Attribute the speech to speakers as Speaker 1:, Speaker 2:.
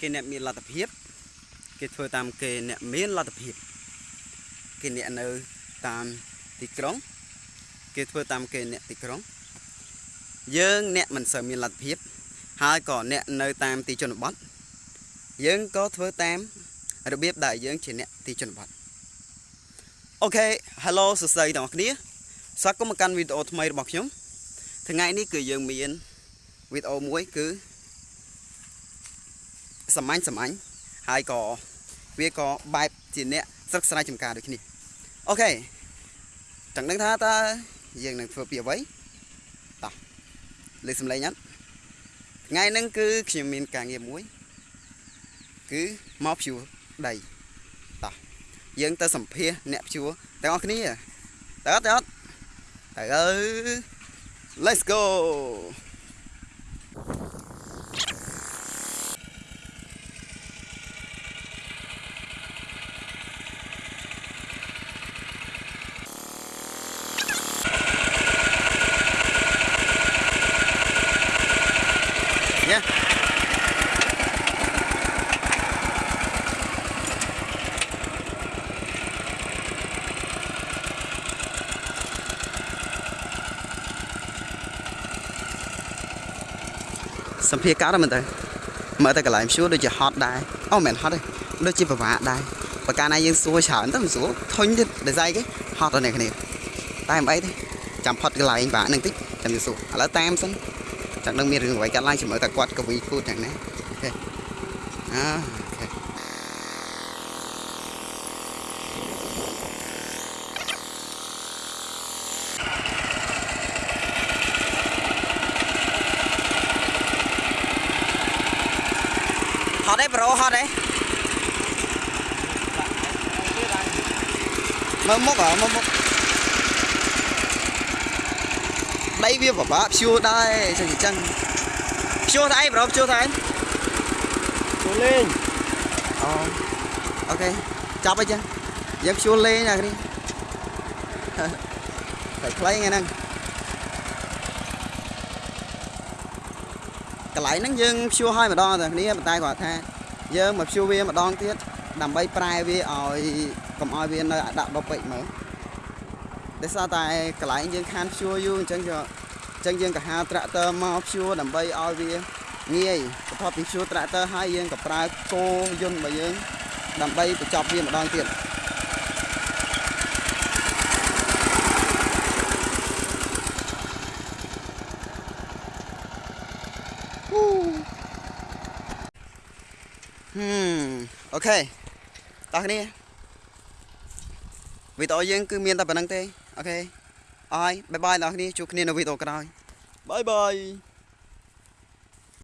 Speaker 1: គេអ្នកមានលទ្ធភាព គេធ្វើតាមគេអ្នកមានលទ្ធភាព គេអ្នកនៅតាមទីក្រុង គេធ្វើតាមគេអ្នកទីក្រុង យើងអ្នកមិនសូវមានលទ្ធភាព ហើយក៏អ្នកនៅតាមទីជនបទយើងក៏ធ្វើតាមរបៀបដែលយើងជាអ្នកទីជនបទអូខេ Hello សួស្តីទាំងអស់គ្នាស្វាគមន៍មកកាន់វីដេអូថ្មីរបស់ខ្ញុំថ្ងៃនេះគឺយើងមានវីដេអូមួយគឺ សាមញ្ញសាមញ្ញហើយក៏វាក៏បែបជាអ្នកស្រុកស្រែចម្ការដូចគ្នាអូខេចង់ដឹងថាតើយើងនឹងធ្វើពីអ្វីតោះលើសំឡេងអត់ថ្ងៃហ្នឹងគឺខ្ញុំមានការងារមួយ គឺមកភ្ជួរដីតោះយើងទៅសម្ភាសអ្នកភ្ជួរទាំងអស់គ្នាតើអត់តើអត់ទៅអើ Let's go ញ៉ាសម្ភារកាត់ហ្នឹងមែនតើមើលទៅកន្លែងព្យួរដូចជាហត់ដែរអូមិនមែនហត់ទេដូចជាពិបាកដែរបើកាលណាយើងសួរច្រើនទៅមិនស្រួលធុញទៀតដោយសារអីគេហត់ដល់អ្នកគ្នាតែមិនអីទេចាំផុតកន្លែងបាក់ហ្នឹងតិចចាំទៅសួរឥឡូវតាមសិន ចាំនឹងមានរឿងអ្វីកាត់ឡើងជាមួយតែគាត់កវីគូតយ៉ាងណាអូខេអើអូខេហត់ទេប្រូហត់ទេមើលមុខអើមើលមុខ ដីវាពិបាកព្យួរដែរចឹងចឹងព្យួរទៅអីប្រូព្យួរទៅអី
Speaker 2: ចូលលេង
Speaker 1: អូអូខេចាប់អីចឹងយើងព្យួរលេងណាគ្នាតែខ្លីថ្ងៃហ្នឹងកន្លែងហ្នឹងយើងព្យួរឲ្យម្ដងតែគ្នាប៉ុន្តែគាត់ថាយើងមកព្យួរវាម្ដងទៀតដើម្បីប្រែវាឲ្យកុំឲ្យវានៅដាក់ដុបពេកមើល ដោយសារតែកន្លែងយើងខានព្យួរយូរអញ្ចឹងក៏អញ្ចឹងយើងក៏ហៅត្រាក់ទ័រមកព្យួរដើម្បីឲ្យវាងាយបន្ទាប់ពីព្យួរត្រាក់ទ័រហើយយើងក៏ប្រើគោយន្តរបស់យើងដើម្បីបញ្ចប់វាម្ដងទៀតហ៊ូហឹម okay តោះគ្នាវីដេអូយើងគឺមានតែប៉ុណ្្នឹងទេ okay អរហើយ bye bye ដល់គ្នាជួបគ្នានៅវីដេអូក្រោយ bye bye